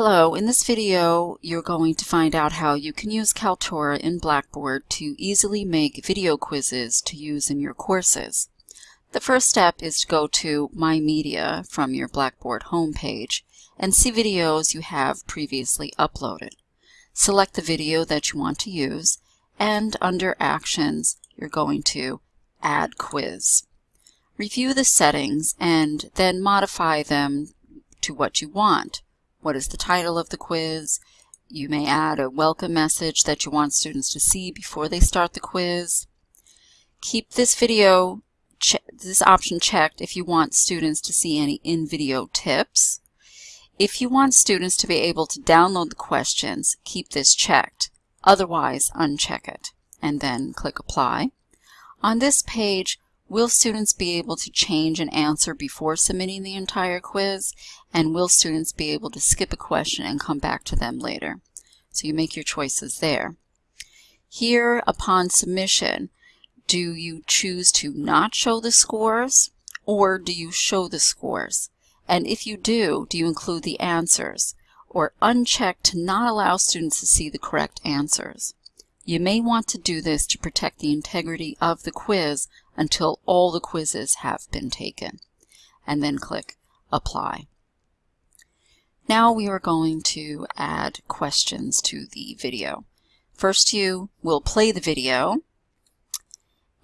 Hello, in this video you're going to find out how you can use Kaltura in Blackboard to easily make video quizzes to use in your courses. The first step is to go to My Media from your Blackboard homepage and see videos you have previously uploaded. Select the video that you want to use and under Actions you're going to Add Quiz. Review the settings and then modify them to what you want. What is the title of the quiz? You may add a welcome message that you want students to see before they start the quiz. Keep this video, this option checked if you want students to see any in-video tips. If you want students to be able to download the questions, keep this checked. Otherwise, uncheck it and then click Apply. On this page, Will students be able to change an answer before submitting the entire quiz? And will students be able to skip a question and come back to them later? So you make your choices there. Here, upon submission, do you choose to not show the scores or do you show the scores? And if you do, do you include the answers or uncheck to not allow students to see the correct answers? You may want to do this to protect the integrity of the quiz until all the quizzes have been taken. And then click Apply. Now we are going to add questions to the video. First you will play the video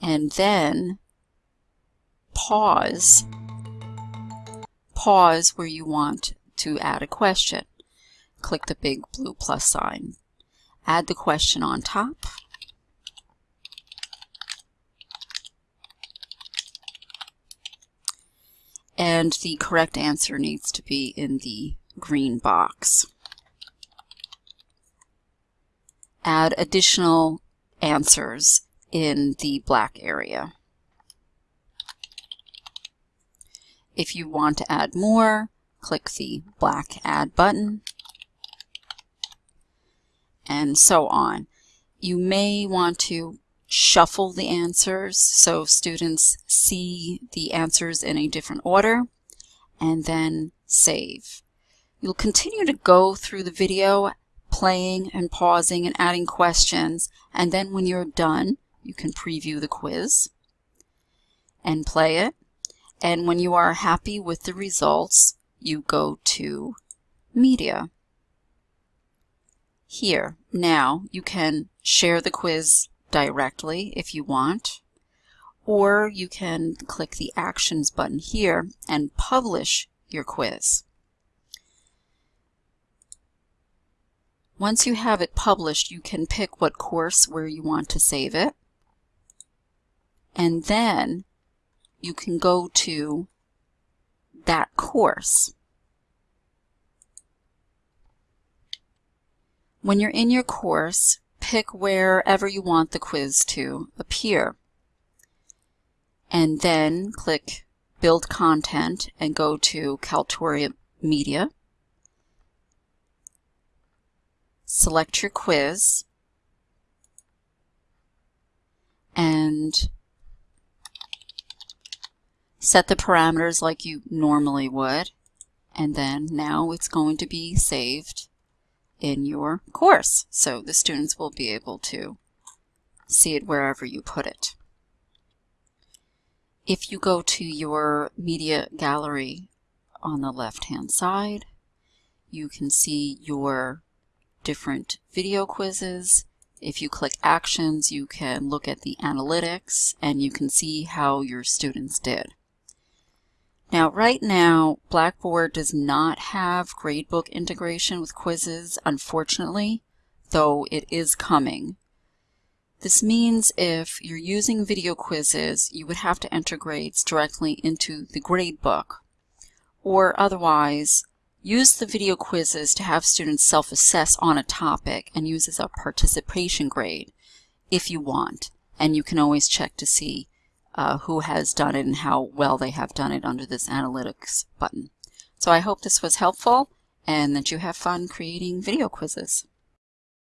and then pause. Pause where you want to add a question. Click the big blue plus sign add the question on top. And the correct answer needs to be in the green box. Add additional answers in the black area. If you want to add more, click the black Add button and so on. You may want to shuffle the answers so students see the answers in a different order and then save. You'll continue to go through the video playing and pausing and adding questions and then when you're done you can preview the quiz and play it and when you are happy with the results you go to media here, now, you can share the quiz directly if you want, or you can click the Actions button here and publish your quiz. Once you have it published, you can pick what course where you want to save it. And then you can go to that course. When you're in your course, pick wherever you want the quiz to appear. And then click Build Content and go to Kaltura Media. Select your quiz and set the parameters like you normally would. And then now it's going to be saved in your course. So the students will be able to see it wherever you put it. If you go to your media gallery on the left-hand side, you can see your different video quizzes. If you click Actions, you can look at the analytics and you can see how your students did. Now, right now, Blackboard does not have gradebook integration with quizzes, unfortunately, though it is coming. This means if you're using video quizzes, you would have to enter grades directly into the gradebook, or otherwise, use the video quizzes to have students self-assess on a topic and use as a participation grade if you want. And you can always check to see uh, who has done it and how well they have done it under this analytics button. So I hope this was helpful and that you have fun creating video quizzes.